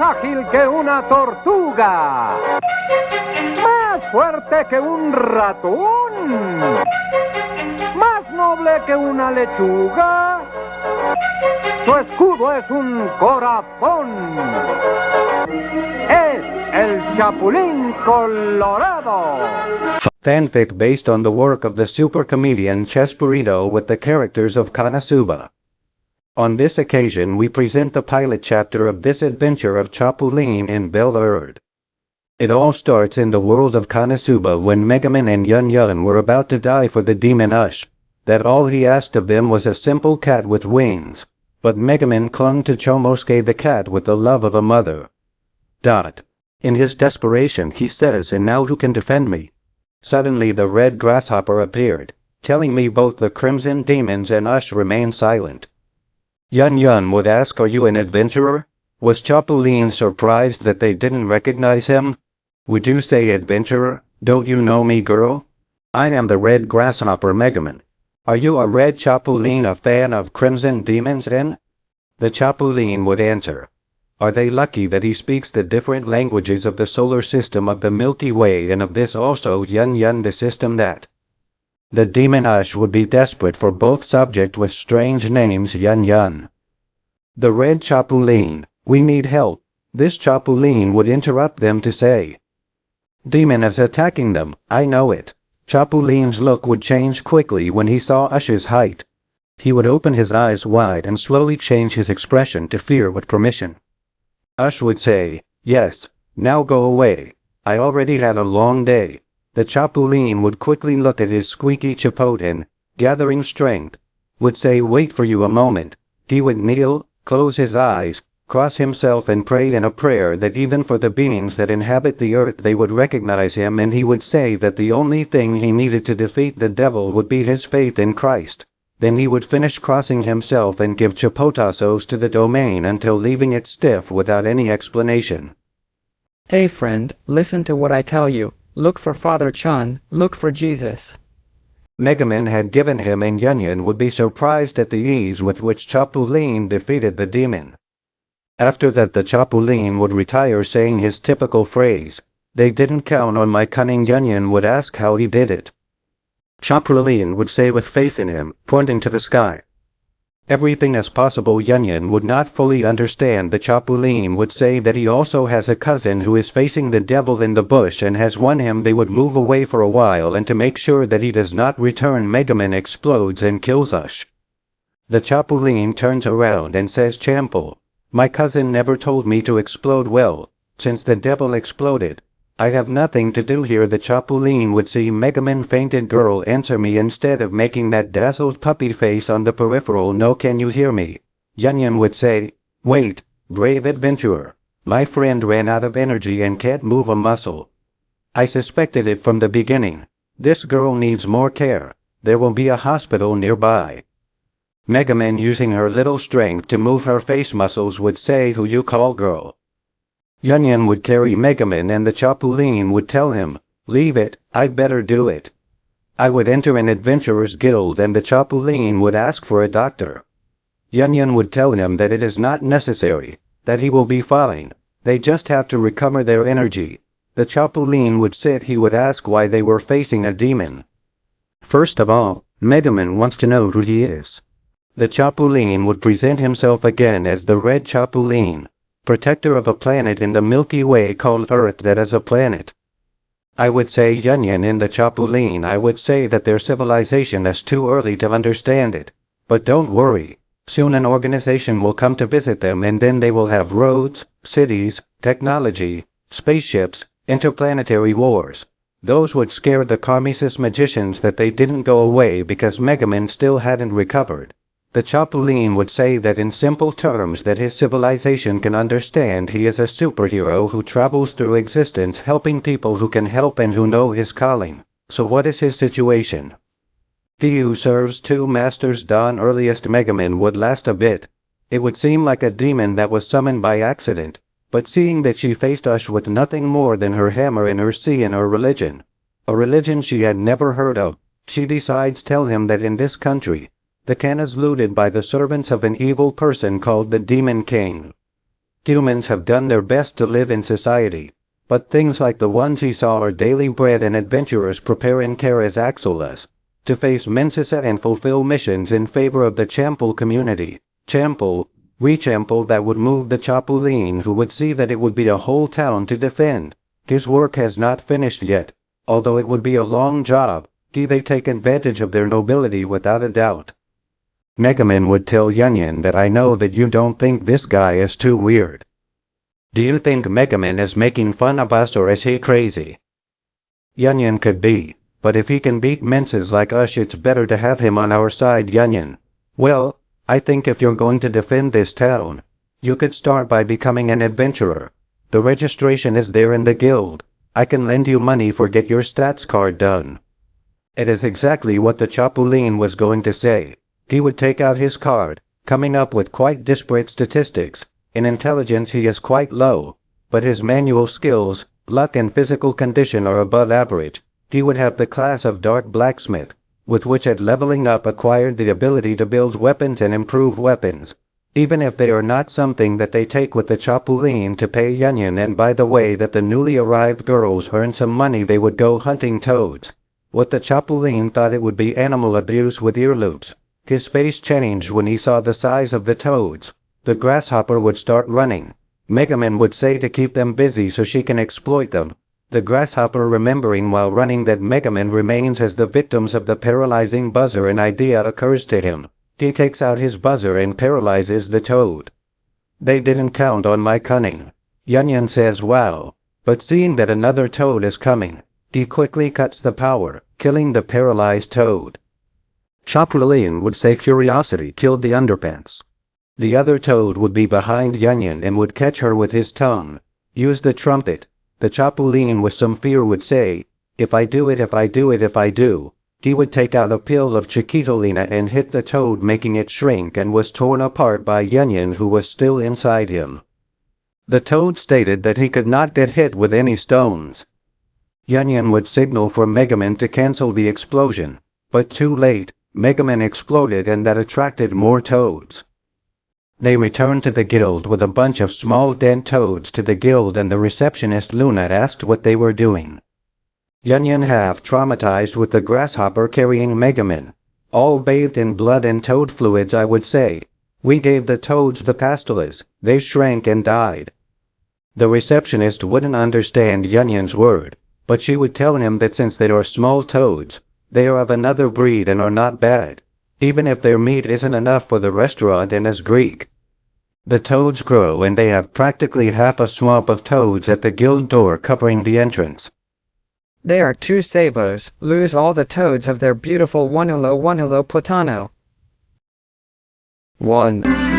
ágil que una tortuga, más fuerte que un ratón, más noble que una lechuga. Su escudo es un corazón. Es el Chapulín Colorado. Fanfic based on the work of the super comedian Chespirito with the characters of Kanasuba. On this occasion we present the pilot chapter of this adventure of Chapulin in Bel Air. It all starts in the world of KonoSuba when Megumin and Yun Yun were about to die for the demon Ush, that all he asked of them was a simple cat with wings. But Megumin clung to Chomusuke the cat with the love of a mother. Dot. In his desperation he says and now who can defend me? Suddenly the red grasshopper appeared, telling me both the crimson demons and Ush remain silent. Yun Yun would ask are you an adventurer? Was Chapulin surprised that they didn't recognize him? Would you say adventurer, don't you know me girl? I am the red grasshopper Megumin. Are you a red Chapulin a fan of crimson demons then? The Chapulin would answer, are they lucky that he speaks the different languages of the solar system of the Milky Way and of this also Yun Yun the system that? The demon Ush would be desperate for both subject with strange names Yun Yun. The red Chapulin, we need help. This Chapulin would interrupt them to say. Demon is attacking them, I know it. Chapulin's look would change quickly when he saw Ush's height. He would open his eyes wide and slowly change his expression to fear with permission. Ush would say, Yes, now go away. I already had a long day. The Chapulin would quickly look at his squeaky chipotin, gathering strength, would say wait for you a moment. He would kneel, close his eyes, cross himself and pray in a prayer that even for the beings that inhabit the earth they would recognize him and he would say that the only thing he needed to defeat the devil would be his faith in Christ. Then he would finish crossing himself and give chapotazos to the domain until leaving it stiff without any explanation. Hey friend, listen to what I tell you. Look for Father Chun, look for Jesus. Megumin had given him and Yun Yun would be surprised at the ease with which Chapulin defeated the demon. After that the Chapulin would retire saying his typical phrase, they didn't count on my cunning Yun Yun would ask how he did it. Chapulin would say with faith in him, pointing to the sky. Everything is possible Yun Yun would not fully understand the Chapulin would say that he also has a cousin who is facing the devil in the bush and has won him they would move away for a while and to make sure that he does not return Megumin explodes and kills us. The Chapulin turns around and says Chample, my cousin never told me to explode well, since the devil exploded, I have nothing to do here the Chapulin would see Megumin fainted girl answer me instead of making that dazzled puppy face on the peripheral no can you hear me. Yun Yun would say, wait, brave adventurer, my friend ran out of energy and can't move a muscle. I suspected it from the beginning. This girl needs more care. There will be a hospital nearby. Megumin using her little strength to move her face muscles would say who you call girl. Yun Yun would carry Megumin and the Chapulin would tell him, leave it, I'd better do it. I would enter an adventurer's guild and the Chapulin would ask for a doctor. Yun Yun would tell him that it is not necessary, that he will be fine, they just have to recover their energy. The Chapulin would sit he would ask why they were facing a demon. First of all, Megumin wants to know who he is. The Chapulin would present himself again as the Red Chapulin protector of a planet in the Milky Way called Earth that is a planet. I would say Yun Yun in the Chapulin I would say that their civilization is too early to understand it. But don't worry, soon an organization will come to visit them and then they will have roads, cities, technology, spaceships, interplanetary wars. Those would scare the Karmesis magicians that they didn't go away because Megumin still hadn't recovered. The Chapulin would say that in simple terms that his civilization can understand he is a superhero who travels through existence helping people who can help and who know his calling. So what is his situation? He who serves two masters Don earliest Megumin would last a bit. It would seem like a demon that was summoned by accident, but seeing that she faced us with nothing more than her hammer and her sea and her religion, a religion she had never heard of, she decides tell him that in this country, the can is looted by the servants of an evil person called the Demon King. Humans have done their best to live in society, but things like the ones he saw are daily bread and adventurers preparing Terra's Axolas to face Mensa and fulfill missions in favor of the Champul community. Champul, Rechampul that would move the Chapulin who would see that it would be a whole town to defend. His work has not finished yet, although it would be a long job. Do they take advantage of their nobility without a doubt? Megumin would tell Yunyun that I know that you don't think this guy is too weird. Do you think Megumin is making fun of us or is he crazy? Yunyun could be, but if he can beat menses like us it's better to have him on our side Yunyun. Well, I think if you're going to defend this town, you could start by becoming an adventurer. The registration is there in the guild. I can lend you money for get your stats card done. It is exactly what the Chapulin was going to say. He would take out his card, coming up with quite disparate statistics. In intelligence he is quite low, but his manual skills, luck and physical condition are above average. He would have the class of dark blacksmith, with which at leveling up acquired the ability to build weapons and improve weapons. Even if they are not something that they take with the Chapulin to pay Yunyun and by the way that the newly arrived girls earn some money they would go hunting toads. What the Chapulin thought it would be animal abuse with ear loops. His face changed when he saw the size of the toads. The grasshopper would start running. Megumin would say to keep them busy so she can exploit them. The grasshopper remembering while running that Megumin remains as the victims of the paralyzing buzzer an idea occurs to him. He takes out his buzzer and paralyzes the toad. They didn't count on my cunning. Yunyun says wow. But seeing that another toad is coming, he quickly cuts the power, killing the paralyzed toad. Chapulin would say curiosity killed the underpants. The other toad would be behind Yunyun and would catch her with his tongue. Use the trumpet. The Chapulin with some fear would say, if I do it if I do it if I do. He would take out a pill of Chiquitolina and hit the toad making it shrink and was torn apart by Yunyun who was still inside him. The toad stated that he could not get hit with any stones. Yunyun would signal for Megumin to cancel the explosion, but too late, Megumin exploded and that attracted more toads. They returned to the guild with a bunch of small dead toads to the guild and the receptionist Luna asked what they were doing. Yunyun half traumatized with the grasshopper carrying Megumin. All bathed in blood and toad fluids I would say. We gave the toads the pastulas, they shrank and died. The receptionist wouldn't understand Yunyun's word, but she would tell him that since they are small toads, they are of another breed and are not bad, even if their meat isn't enough for the restaurant and as Greek. The toads grow and they have practically half a swamp of toads at the guild door covering the entrance. They are two sabers, lose all the toads of their beautiful Wanulo Wanulo Potano. 1.